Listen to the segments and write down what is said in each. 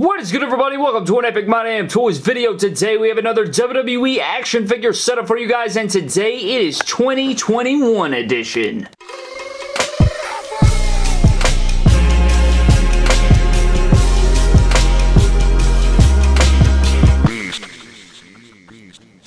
What is good everybody? Welcome to an Epic My Damn Toys video. Today we have another WWE action figure setup for you guys and today it is 2021 edition.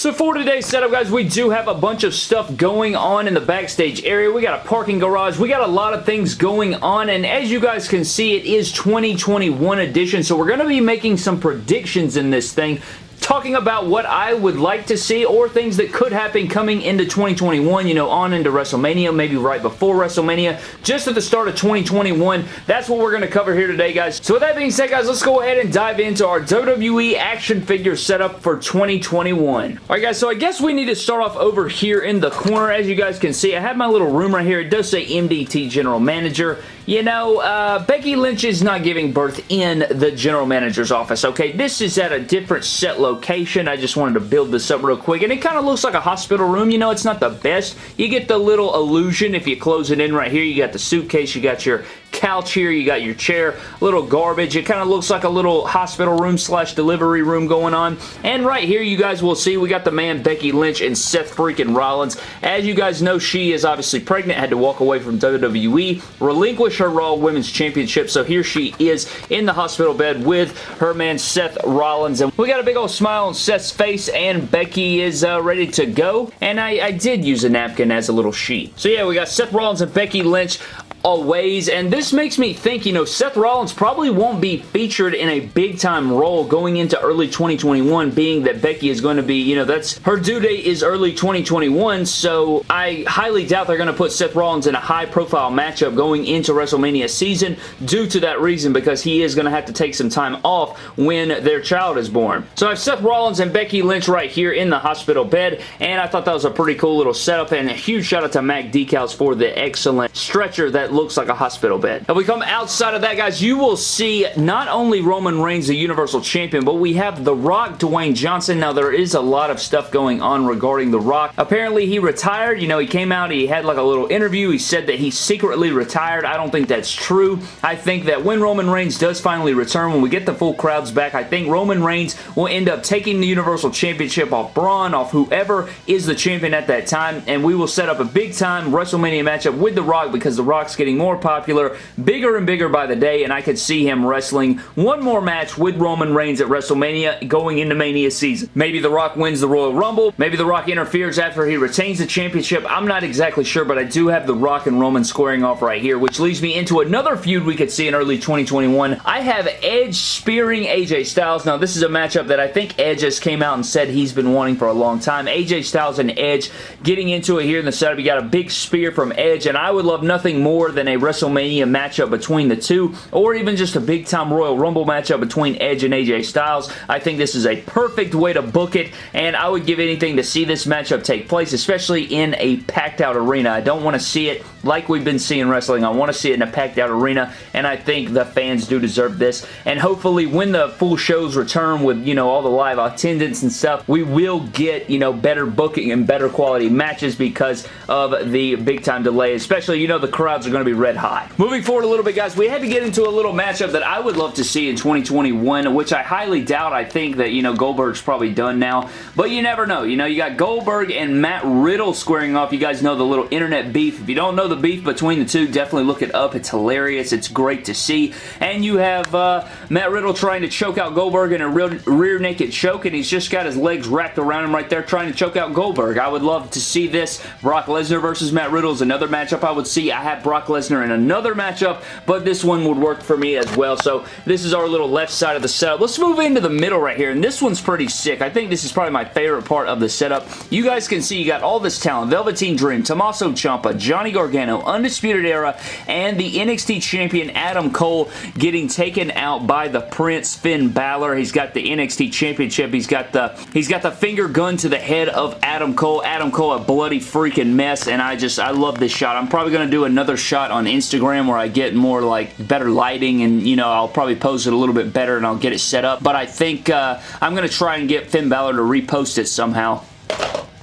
So for today's setup, guys, we do have a bunch of stuff going on in the backstage area. We got a parking garage. We got a lot of things going on, and as you guys can see, it is 2021 edition, so we're going to be making some predictions in this thing talking about what I would like to see or things that could happen coming into 2021, you know, on into WrestleMania, maybe right before WrestleMania, just at the start of 2021. That's what we're going to cover here today, guys. So with that being said, guys, let's go ahead and dive into our WWE action figure setup for 2021. Alright, guys, so I guess we need to start off over here in the corner. As you guys can see, I have my little room right here. It does say MDT General Manager. You know, uh, Becky Lynch is not giving birth in the general manager's office, okay? This is at a different set location. I just wanted to build this up real quick, and it kind of looks like a hospital room. You know, it's not the best. You get the little illusion if you close it in right here. You got the suitcase, you got your couch here, you got your chair, a little garbage. It kind of looks like a little hospital room slash delivery room going on. And right here, you guys will see we got the man Becky Lynch and Seth freaking Rollins. As you guys know, she is obviously pregnant, had to walk away from WWE, relinquish her Raw Women's Championship, so here she is in the hospital bed with her man Seth Rollins. And we got a big old smile on Seth's face, and Becky is uh, ready to go. And I, I did use a napkin as a little sheet. So yeah, we got Seth Rollins and Becky Lynch always. And this makes me think, you know, Seth Rollins probably won't be featured in a big-time role going into early 2021, being that Becky is going to be, you know, that's her due date is early 2021, so I highly doubt they're going to put Seth Rollins in a high-profile matchup going into WrestleMania season due to that reason, because he is going to have to take some time off when their child is born. So I have Seth Rollins and Becky Lynch right here in the hospital bed, and I thought that was a pretty cool little setup, and a huge shout out to Mac Decals for the excellent stretcher that looks like a hospital bed. If we come outside of that, guys, you will see not only Roman Reigns, the Universal Champion, but we have The Rock, Dwayne Johnson. Now, there is a lot of stuff going on regarding The Rock. Apparently, he retired. You know, he came out, he had like a little interview. He said that he secretly retired. I don't think that's true. I think that when Roman Reigns does finally return, when we get the full crowds back, I think Roman Reigns will end up taking the Universal Championship off Braun, off whoever is the champion at that time, and we will set up a big-time WrestleMania matchup with The Rock because The Rock's getting more popular, bigger and bigger by the day, and I could see him wrestling one more match with Roman Reigns at WrestleMania going into Mania season. Maybe The Rock wins the Royal Rumble. Maybe The Rock interferes after he retains the championship. I'm not exactly sure, but I do have The Rock and Roman squaring off right here, which leads me into another feud we could see in early 2021. I have Edge spearing AJ Styles. Now, this is a matchup that I think Edge just came out and said he's been wanting for a long time. AJ Styles and Edge getting into it here in the setup. You got a big spear from Edge, and I would love nothing more than a WrestleMania matchup between the two, or even just a big-time Royal Rumble matchup between Edge and AJ Styles. I think this is a perfect way to book it, and I would give anything to see this matchup take place, especially in a packed-out arena. I don't want to see it like we've been seeing wrestling. I want to see it in a packed-out arena, and I think the fans do deserve this, and hopefully when the full shows return with, you know, all the live attendance and stuff, we will get, you know, better booking and better quality matches because of the big-time delay, especially, you know, the crowds are going to be red hot. Moving forward a little bit, guys, we had to get into a little matchup that I would love to see in 2021, which I highly doubt. I think that, you know, Goldberg's probably done now, but you never know. You know, you got Goldberg and Matt Riddle squaring off. You guys know the little internet beef. If you don't know the beef between the two, definitely look it up. It's hilarious. It's great to see. And you have uh, Matt Riddle trying to choke out Goldberg in a real, rear naked choke, and he's just got his legs wrapped around him right there trying to choke out Goldberg. I would love to see this. Brock Lesnar versus Matt Riddle is another matchup I would see. I have Brock Lesnar in another matchup, but this one would work for me as well. So this is our little left side of the setup. Let's move into the middle right here, and this one's pretty sick. I think this is probably my favorite part of the setup. You guys can see you got all this talent. Velveteen Dream, Tommaso Ciampa, Johnny Gargano, Undisputed Era, and the NXT Champion Adam Cole getting taken out by the Prince Finn Balor. He's got the NXT Championship. He's got the he's got the finger gun to the head of Adam Cole. Adam Cole, a bloody freaking mess, and I just, I love this shot. I'm probably going to do another shot on Instagram where I get more like better lighting and, you know, I'll probably pose it a little bit better and I'll get it set up. But I think uh, I'm going to try and get Finn Balor to repost it somehow.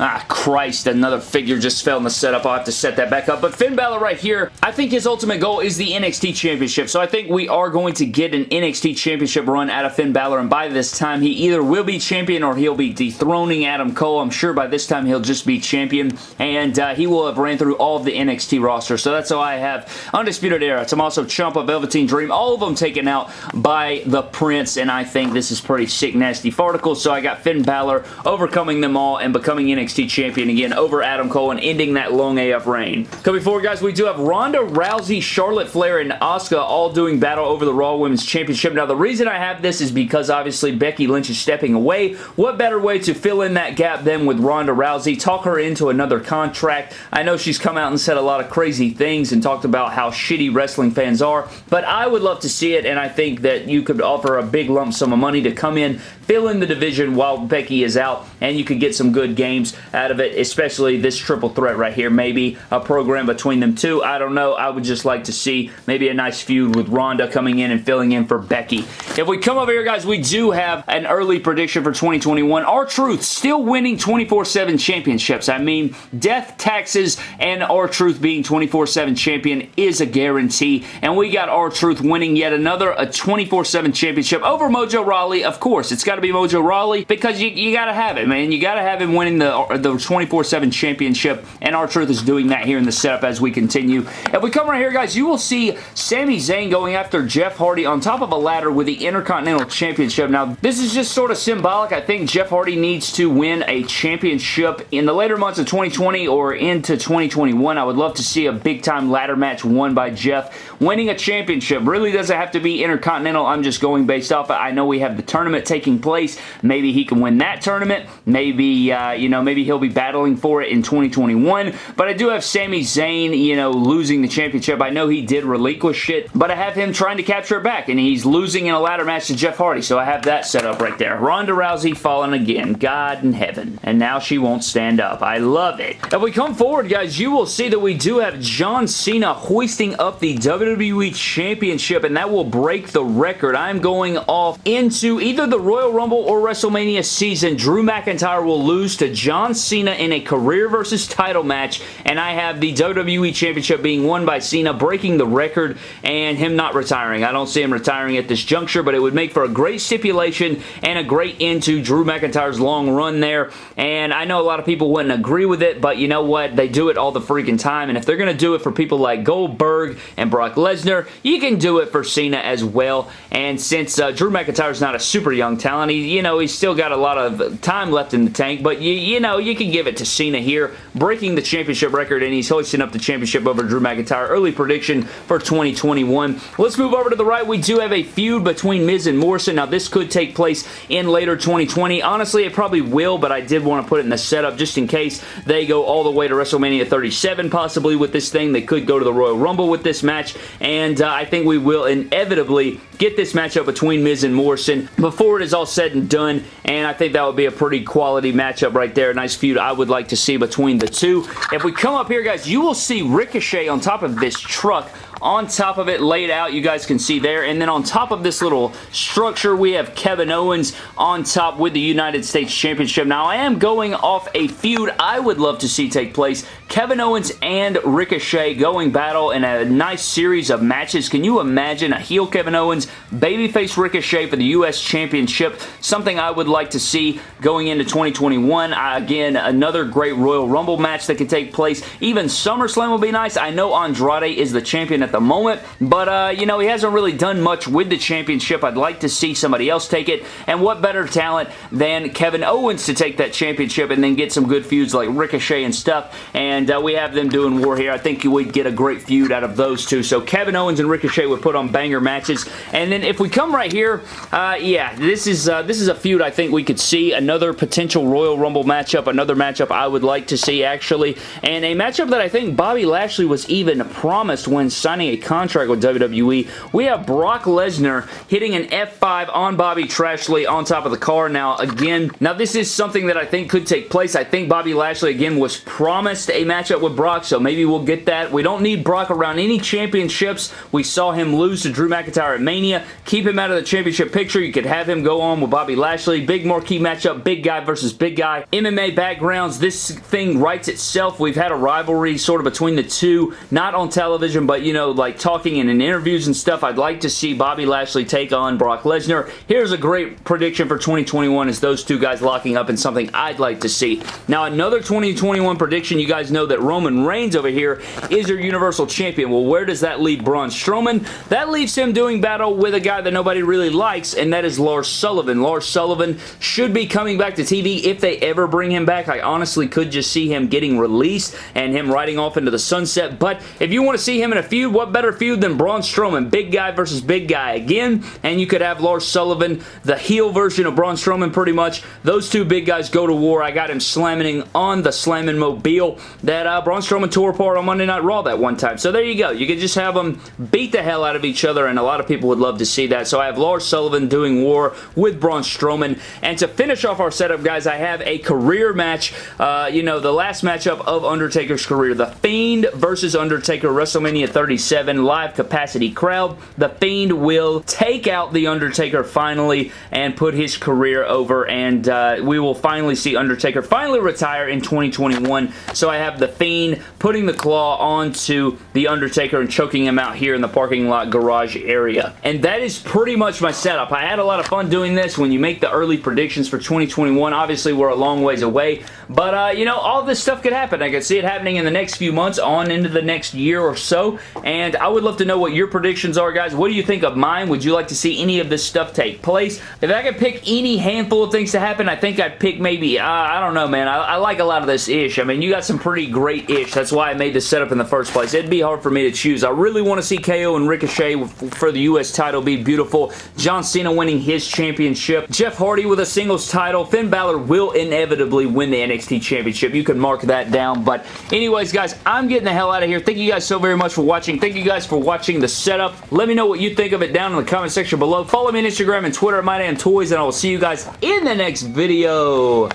Ah, Christ, another figure just fell in the setup. I'll have to set that back up. But Finn Balor right here, I think his ultimate goal is the NXT Championship. So I think we are going to get an NXT Championship run out of Finn Balor. And by this time, he either will be champion or he'll be dethroning Adam Cole. I'm sure by this time he'll just be champion. And uh, he will have ran through all of the NXT roster. So that's how I have Undisputed Era. also Ciampa, Velveteen Dream, all of them taken out by the Prince. And I think this is pretty sick, nasty farticle. So I got Finn Balor overcoming them all and becoming NXT NXT Champion again over Adam Cole and ending that long AF reign. Coming forward, guys, we do have Ronda Rousey, Charlotte Flair, and Asuka all doing battle over the Raw Women's Championship. Now, the reason I have this is because, obviously, Becky Lynch is stepping away. What better way to fill in that gap than with Ronda Rousey? Talk her into another contract. I know she's come out and said a lot of crazy things and talked about how shitty wrestling fans are, but I would love to see it, and I think that you could offer a big lump sum of money to come in, fill in the division while Becky is out, and you could get some good games out of it, especially this triple threat right here. Maybe a program between them two. I don't know. I would just like to see maybe a nice feud with Ronda coming in and filling in for Becky. If we come over here, guys, we do have an early prediction for 2021. R-Truth still winning 24-7 championships. I mean, death, taxes, and R-Truth being 24-7 champion is a guarantee. And we got R-Truth winning yet another a 24-7 championship over Mojo Rawley. Of course, it's got to be Mojo Rawley because you, you got to have it, man. You got to have him winning the, the 24-7 championship, and R-Truth is doing that here in the setup as we continue. If we come right here, guys, you will see Sami Zayn going after Jeff Hardy on top of a ladder with the Intercontinental Championship. Now, this is just sort of symbolic. I think Jeff Hardy needs to win a championship in the later months of 2020 or into 2021. I would love to see a big-time ladder match won by Jeff. Winning a championship really doesn't have to be Intercontinental. I'm just going based off. I know we have the tournament taking place. Maybe he can win that tournament. Maybe, uh, you know, maybe he'll be battling for it in 2021. But I do have Sami Zayn, you know, losing the championship. I know he did relinquish it, but I have him trying to capture it back, and he's losing in a ladder match to Jeff Hardy, so I have that set up right there. Ronda Rousey falling again. God in heaven. And now she won't stand up. I love it. If we come forward, guys, you will see that we do have John Cena hoisting up the WWE Championship, and that will break the record. I'm going off into either the Royal Rumble or WrestleMania season. Drew McIntyre will lose to John Cena Cena in a career versus title match, and I have the WWE Championship being won by Cena, breaking the record, and him not retiring. I don't see him retiring at this juncture, but it would make for a great stipulation and a great end to Drew McIntyre's long run there, and I know a lot of people wouldn't agree with it, but you know what? They do it all the freaking time, and if they're going to do it for people like Goldberg and Brock Lesnar, you can do it for Cena as well, and since uh, Drew McIntyre's not a super young talent, he, you know, he's still got a lot of time left in the tank, but you, you know, you can give it to Cena here, breaking the championship record, and he's hoisting up the championship over Drew McIntyre. Early prediction for 2021. Let's move over to the right. We do have a feud between Miz and Morrison. Now, this could take place in later 2020. Honestly, it probably will, but I did want to put it in the setup just in case they go all the way to WrestleMania 37 possibly with this thing. They could go to the Royal Rumble with this match, and uh, I think we will inevitably get this matchup between Miz and Morrison before it is all said and done, and I think that would be a pretty quality matchup right there. Nice feud I would like to see between the two. If we come up here, guys, you will see Ricochet on top of this truck. On top of it laid out you guys can see there. And then on top of this little structure we have Kevin Owens on top with the United States Championship. Now I am going off a feud I would love to see take place Kevin Owens and Ricochet going battle in a nice series of matches. Can you imagine a heel Kevin Owens babyface Ricochet for the US Championship? Something I would like to see going into 2021 again another great Royal Rumble match that could take place. Even SummerSlam will be nice. I know Andrade is the champion at the moment, but, uh, you know, he hasn't really done much with the championship. I'd like to see somebody else take it, and what better talent than Kevin Owens to take that championship and then get some good feuds like Ricochet and stuff, and uh, we have them doing war here. I think you would get a great feud out of those two, so Kevin Owens and Ricochet would put on banger matches, and then if we come right here, uh, yeah, this is, uh, this is a feud I think we could see, another potential Royal Rumble matchup, another matchup I would like to see, actually, and a matchup that I think Bobby Lashley was even promised when signing signing a contract with WWE. We have Brock Lesnar hitting an F5 on Bobby Trashley on top of the car. Now, again, now this is something that I think could take place. I think Bobby Lashley, again, was promised a matchup with Brock, so maybe we'll get that. We don't need Brock around any championships. We saw him lose to Drew McIntyre at Mania. Keep him out of the championship picture. You could have him go on with Bobby Lashley. Big marquee matchup, big guy versus big guy. MMA backgrounds, this thing writes itself. We've had a rivalry sort of between the two, not on television, but, you know, like talking in interviews and stuff. I'd like to see Bobby Lashley take on Brock Lesnar. Here's a great prediction for 2021 is those two guys locking up in something I'd like to see. Now, another 2021 prediction, you guys know that Roman Reigns over here is your Universal Champion. Well, where does that leave Braun Strowman? That leaves him doing battle with a guy that nobody really likes, and that is Lars Sullivan. Lars Sullivan should be coming back to TV if they ever bring him back. I honestly could just see him getting released and him riding off into the sunset, but if you want to see him in a feud, what better feud than Braun Strowman? Big guy versus big guy again, and you could have Lars Sullivan, the heel version of Braun Strowman pretty much. Those two big guys go to war. I got him slamming on the slamming mobile that uh, Braun Strowman tore apart on Monday Night Raw that one time. So there you go. You could just have them beat the hell out of each other, and a lot of people would love to see that. So I have Lars Sullivan doing war with Braun Strowman. And to finish off our setup, guys, I have a career match. Uh, you know, the last matchup of Undertaker's career. The Fiend versus Undertaker, WrestleMania 37, live capacity crowd. The Fiend will take out The Undertaker finally and put his career over, and uh, we will finally see Undertaker finally retire in 2021. So I have The Fiend putting the claw onto The Undertaker and choking him out here in the parking lot garage area. And that is pretty much my setup. I had a lot of fun doing this when you make the early predictions for 2021. Obviously, we're a long ways away, but, uh, you know, all this stuff could happen. I could see it happening in the next few months on into the next year or so, and I would love to know what your predictions are, guys. What do you think of mine? Would you like to see any of this stuff take place? If I could pick any handful of things to happen, I think I'd pick maybe, uh, I don't know, man. I, I like a lot of this ish. I mean, you got some pretty great ish. That's why I made this setup in the first place. It'd be hard for me to choose. I really want to see KO and Ricochet for the U.S. title be beautiful. John Cena winning his championship. Jeff Hardy with a singles title. Finn Balor will inevitably win the NXT championship. You can mark that down. But anyways, guys, I'm getting the hell out of here. Thank you guys so very much for watching. Thank you guys for watching the setup. Let me know what you think of it down in the comment section below. Follow me on Instagram and Twitter at MyDamnToys, and I will see you guys in the next video.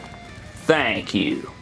Thank you.